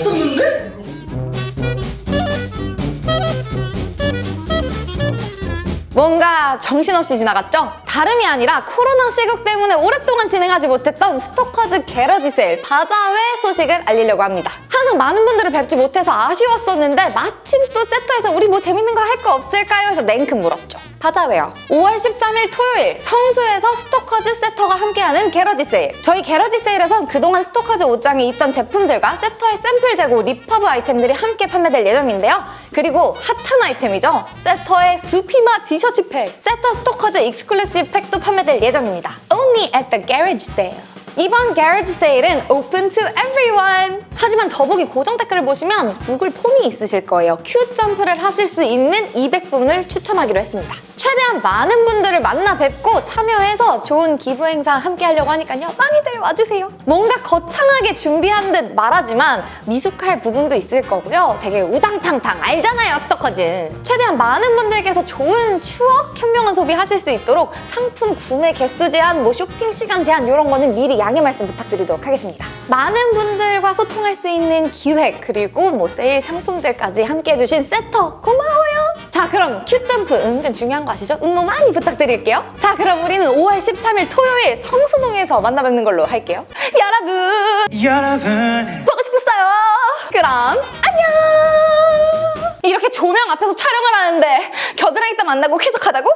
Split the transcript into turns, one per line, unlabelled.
없었는데? 뭔가 정신없이 지나갔죠? 다름이 아니라 코로나 시국 때문에 오랫동안 진행하지 못했던 스토커즈 garage sale 바자회 소식을 알리려고 합니다. 항상 많은 분들을 뵙지 못해서 아쉬웠었는데 마침 또 세터에서 우리 뭐 재밌는 거 할 거 없을까요? 해서 냉큼 물었다. 바자회요. 5월 13일 토요일 성수에서 스토커즈 세터가 함께하는 garage sale. 저희 garage sale에선 그동안 스토커즈 옷장에 있던 제품들과 세터의 샘플 재고 리퍼브 아이템들이 함께 판매될 예정인데요. 그리고 핫한 아이템이죠. 세터의 수피마 티셔츠 팩. 세터 스토커즈 exclusive 팩도 판매될 예정입니다. Only at the garage sale. 이번 garage sale은 open to everyone! 하지만 더보기 고정 댓글을 보시면 구글 폼이 있으실 거예요. queue jump를 하실 수 있는 200분을 추첨하기로 했습니다. 최대한 많은 분들을 만나 뵙고 참여해서 좋은 기부 행사 함께 하려고 하니까요. 많이들 와주세요. 뭔가 거창하게 준비한 듯 말하지만 미숙할 부분도 있을 거고요. 되게 우당탕탕 알잖아요, 스토커즈. 최대한 많은 분들께서 좋은 추억, 현명한 소비 하실 수 있도록 상품 구매 개수 제한, 뭐 쇼핑 시간 제한 이런 거는 미리 양해 말씀 부탁드리도록 하겠습니다. 많은 분들과 소통할 수 있는 기획 그리고 뭐 세일 상품들까지 함께 해주신 세터 고마워요. 자 그럼 큐점프 은근 중요한 거 아시죠? 응모 많이 부탁드릴게요. 자 그럼 우리는 5월 13일 토요일 성수동에서 만나 뵙는 걸로 할게요. 여러분
여러분
보고 싶었어요. 그럼 안녕. 이렇게 조명 앞에서 촬영을 하는데 겨드랑이 때 만나고 쾌적하다고?